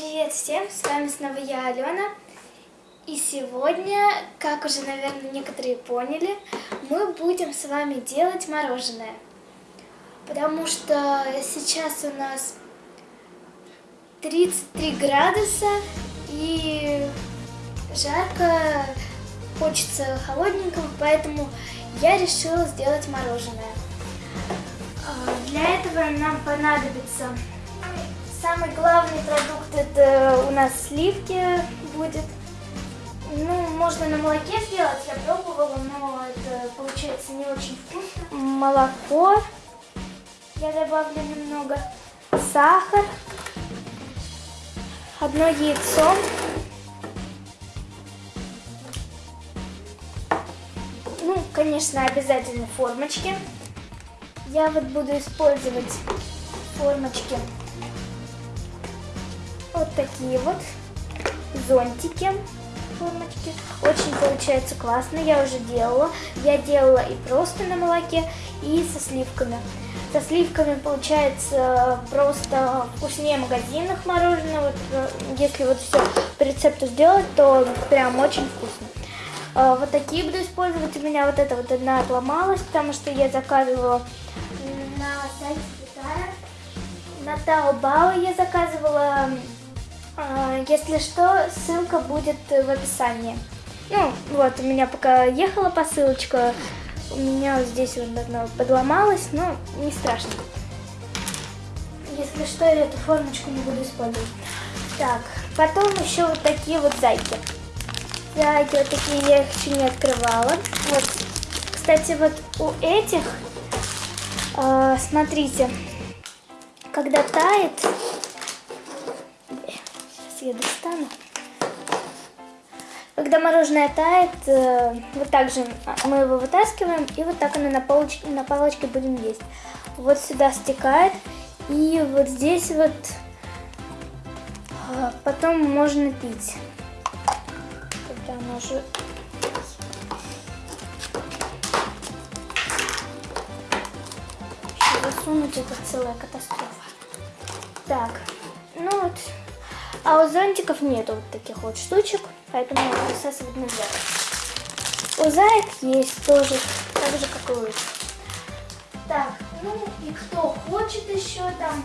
Привет всем, с вами снова я, Алена. И сегодня, как уже, наверное, некоторые поняли, мы будем с вами делать мороженое. Потому что сейчас у нас 33 градуса и жарко, хочется холодненького, поэтому я решила сделать мороженое. А, Для этого нам понадобится самый главный продукт это у нас сливки будет. Ну, можно на молоке сделать, я пробовала, но это получается не очень вкусно. Молоко я добавлю немного, сахар, одно яйцо, ну, конечно, обязательно формочки. Я вот буду использовать формочки вот такие вот зонтики формочки. Очень получается классно, я уже делала. Я делала и просто на молоке, и со сливками. Со сливками получается просто вкуснее магазинных мороженого. Э, если вот все по рецепту сделать, то прям очень вкусно. Э, Вот такие буду использовать. У меня вот эта вот одна отломалась, потому что я заказывала на сайте. На Таобао я заказывала Если что, ссылка будет в описании. Ну, вот, у меня пока ехала посылочка, у меня здесь вот одна подломалась, но не страшно. Если что, я эту формочку не буду использовать. Так, потом еще вот такие вот зайки. Зайки вот такие, я их еще не открывала. Вот, кстати, вот у этих, а, смотрите, когда тает, Я достану. Когда мороженое тает, э, вот так же мы его вытаскиваем, и вот так оно на палочке, на палочке будем есть. Вот сюда стекает, и вот здесь вот э, потом можно пить. Когда оно уже... Засунуть, это целая катастрофа. Так, ну вот, а у зонтиков нету вот таких вот штучек, поэтому высасывать нельзя. У заек есть тоже, так же, как и у. Так, ну и кто хочет еще там,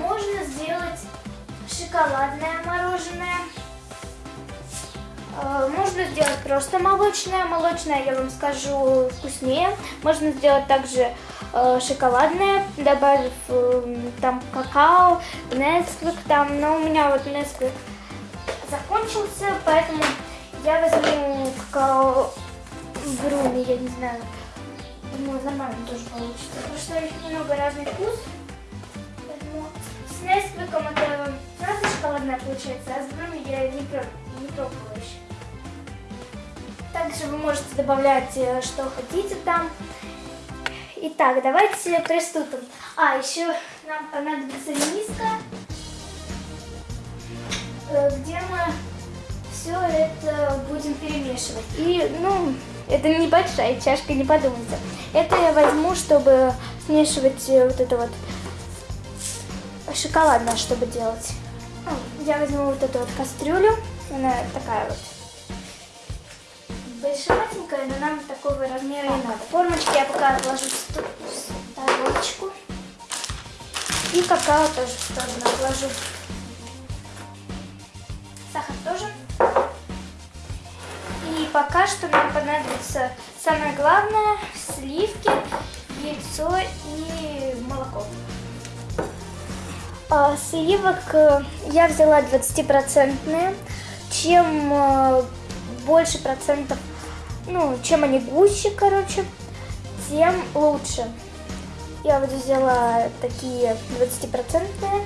можно сделать шоколадное мороженое. Э, Можно сделать просто молочное. Молочное, я вам скажу, вкуснее. Можно сделать также шоколадное, добавив э, там какао, Несквик там. Но у меня вот Несквик закончился, поэтому я возьму какао бруни, я не знаю. Думаю, нормально тоже получится. Потому что у них немного разный вкус. Поэтому с Несквиком это сразу шоколадное получается, а с бруни я не, пробовала не пробовала еще. Также вы можете добавлять, э, что хотите там. Итак, давайте приступим. А, еще нам понадобится миска, э, где мы все это будем перемешивать. И, ну, это небольшая чашка, не подумайте. Это я возьму, чтобы смешивать э, вот это вот шоколадное, чтобы делать. Ну, Я возьму вот эту вот кастрюлю. Она такая вот большеватенькая, но нам такого размера и надо. Формочки я пока отложу в тарелочку. И какао тоже в сторону отложу. Сахар тоже. И пока что нам понадобится самое главное сливки, яйцо и молоко. А, Сливок э, я взяла 20-процентные. Чем э, больше процентов, ну, чем они гуще, короче, тем лучше. Я вот взяла такие 20-процентные.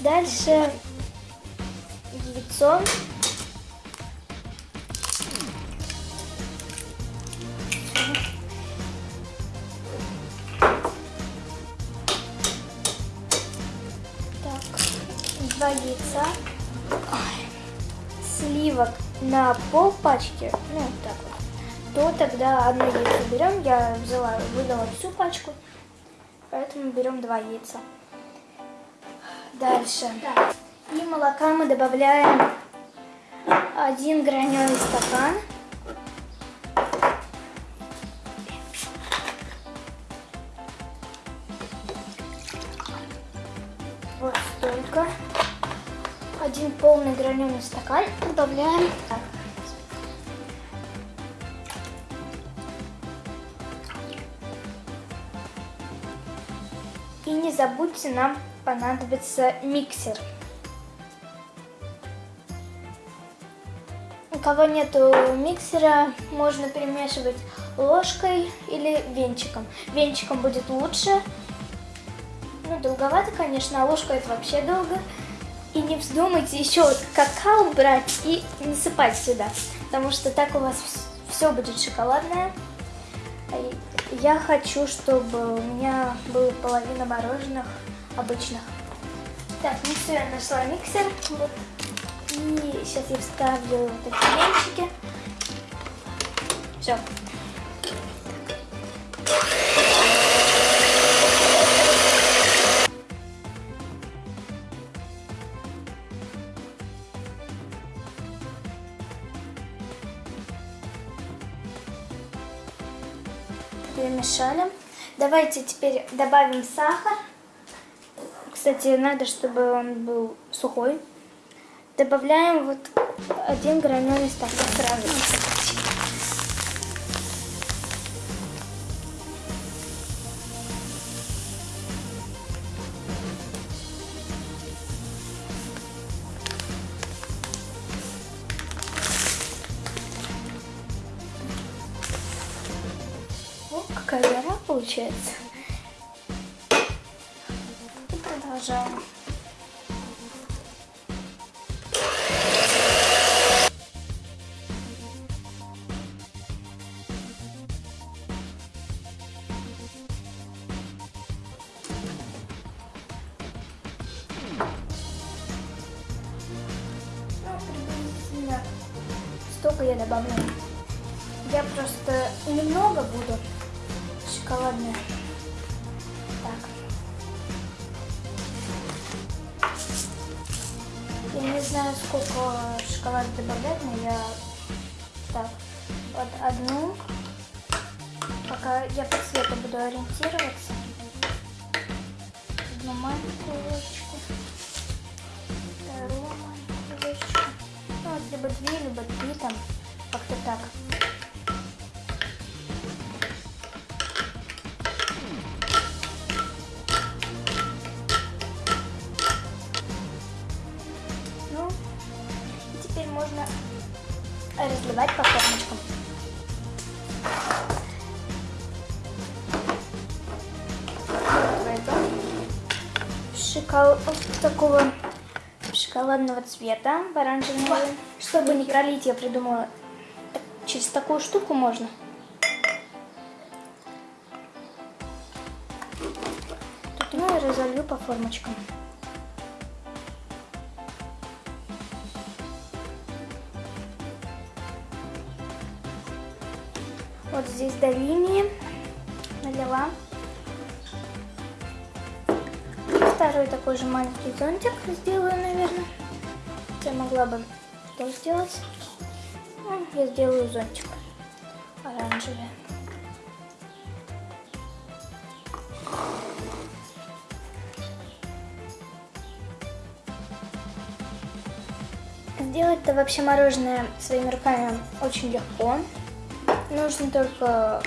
Дальше яйцо. Яйца, Ой. сливок на пол пачки, ну так вот, то тогда одно яйцо берем. Я взяла, выдала всю пачку, поэтому берем два яйца. Дальше. И молока мы добавляем один граненый стакан. Вот столько. Один полный граненый стакан добавляем. И не забудьте, нам понадобится миксер. У кого нету миксера, можно перемешивать ложкой или венчиком. Венчиком будет лучше. Ну, долговато, конечно, а ложка это вообще долго. И не вздумайте еще какао брать и насыпать сюда, потому что так у вас все будет шоколадное. Я хочу, чтобы у меня была половина мороженых обычных. Так, ну все, я нашла миксер. Вот. И сейчас я вставлю вот эти венчики. Все. Давайте теперь добавим сахар. Кстати, надо, чтобы он был сухой. Добавляем вот один граненый стакан сразу. Получается. И продолжаем. Ну, столько я добавлю. Я просто немного буду шоколадная. Так. Я не знаю, сколько шоколада добавлять, но я... Так, вот одну. Пока я по цвету буду ориентироваться. Одну маленькую ложечку. Вторую маленькую ложечку. Ну, вот либо две, либо три там. Как-то так. Шокол... такого шоколадного цвета, оранжевого. Чтобы не пролить, я придумала, через такую штуку можно. Тут ну и разолью по формочкам. Вот здесь до линии налила. Второй такой же маленький зонтик сделаю, наверное. Я могла бы что сделать. Ну, я сделаю зонтик оранжевый. Сделать-то вообще мороженое своими руками очень легко. Нужно только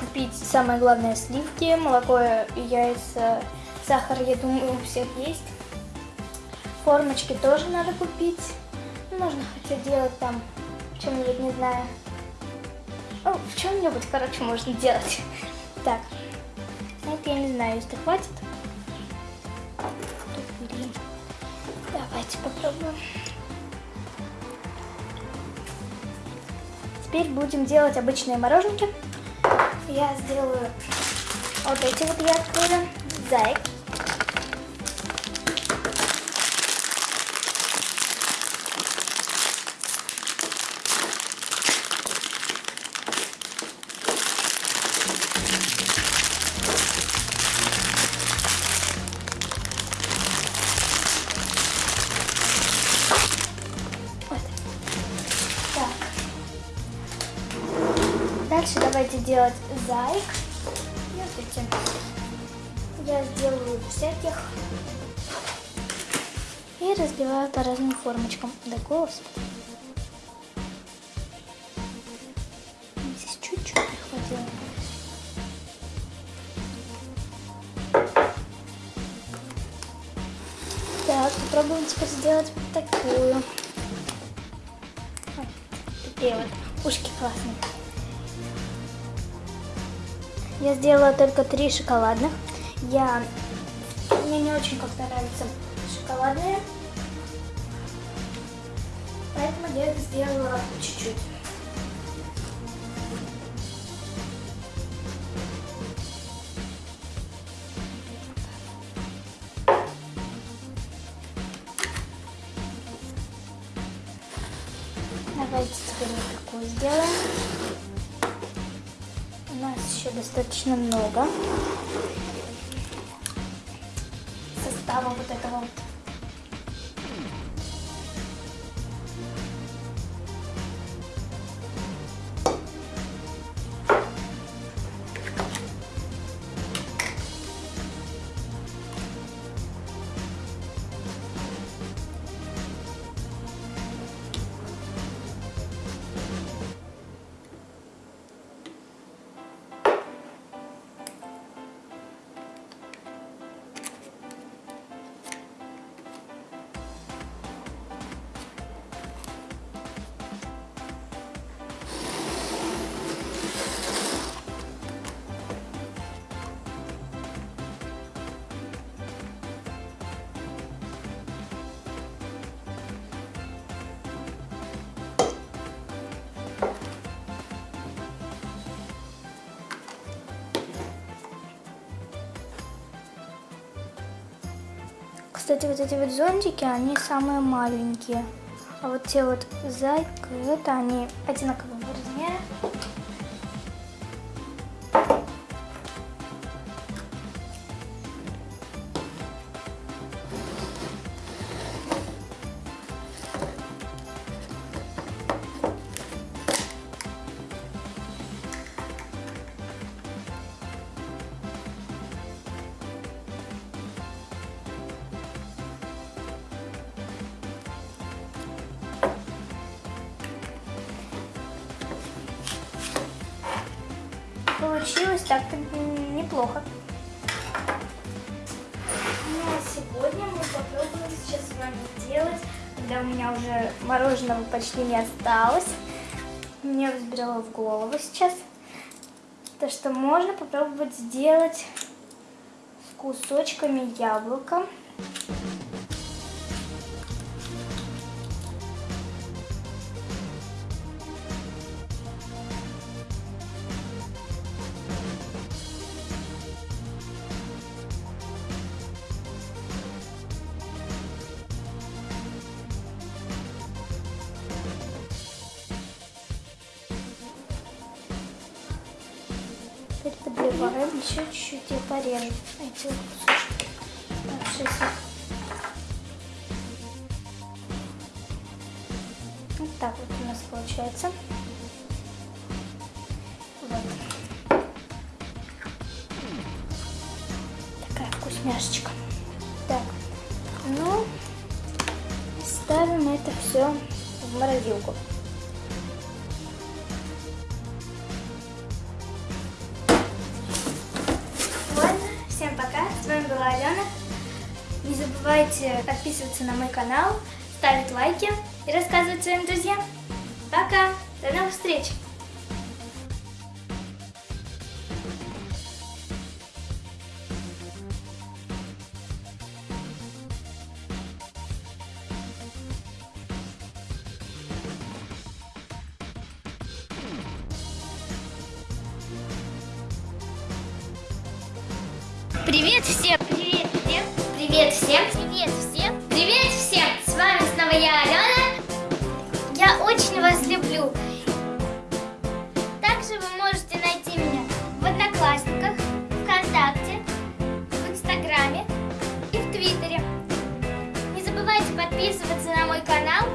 купить, самое главное, сливки, молоко и яйца, сахар, я думаю, у всех есть. Формочки тоже надо купить. Можно хотя делать там чем-нибудь, не знаю. Ну, в чем-нибудь, короче, можно делать. Так, это я не знаю, если хватит. Давайте попробуем. Теперь будем делать обычные мороженки. Я сделаю вот эти вот я открою. Зайк. Давайте делать зайк. Смотрите, я сделаю всяких и разбиваю по разным формочкам. Да господи. Здесь чуть-чуть не. Так, попробуем теперь сделать вот такую. Ой, такие вот ушки классные. Я сделала только три шоколадных. Я мне не очень как-то нравятся шоколадные. Поэтому я их сделала чуть-чуть. Давайте теперь вот такую сделаем. У нас еще достаточно много состава вот этого вот. Кстати, вот эти вот зонтики, они самые маленькие. А вот те вот зайка, это они одинакового Так-то неплохо. Ну а сегодня мы попробуем сейчас с вами делать, когда у меня уже мороженого почти не осталось. Мне взбрело в голову сейчас. То, что можно попробовать сделать с кусочками яблока. Подливаем еще чуть-чуть и порежем эти кусочки. Вот так вот у нас получается. Вот. Такая вкусняшечка. Так, ну, ставим это все в морозилку. Забывайте подписываться на мой канал, ставить лайки и рассказывать своим друзьям. Пока. До новых встреч. Привет всем! Привет всем! Привет всем! Привет всем! Привет всем! С вами снова я, Алена. Я очень вас люблю. Также вы можете найти меня в Одноклассниках, ВКонтакте, в Инстаграме и в Твиттере. Не забывайте подписываться на мой канал.